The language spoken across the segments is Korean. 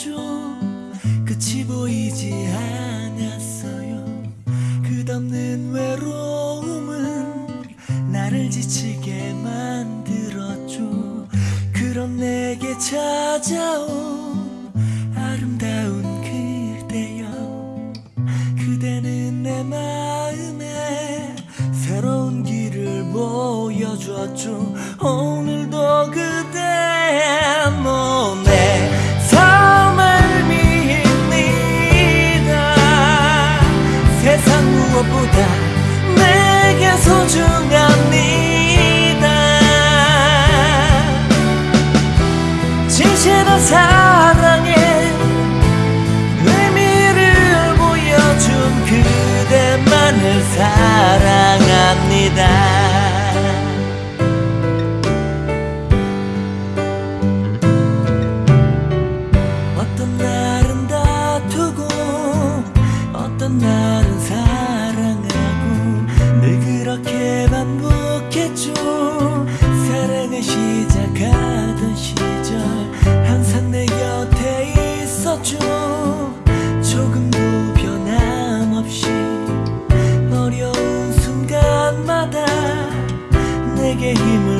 하였죠 끝이 보이지 않았어요. 끝없는 외로움은 나를 지치게 만들었죠. 그런 내게 찾아온 아름다운 그대여. 그대는 내 마음에 새로운 길을 보여줬죠. 오늘도 그 무엇보다 내게 소중합니다. 진실한 사랑 반복했죠 사랑을 시작하던 시절 항상 내 곁에 있었죠 조금도 변함없이 어려운 순간마다 내게 힘을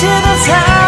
一切都。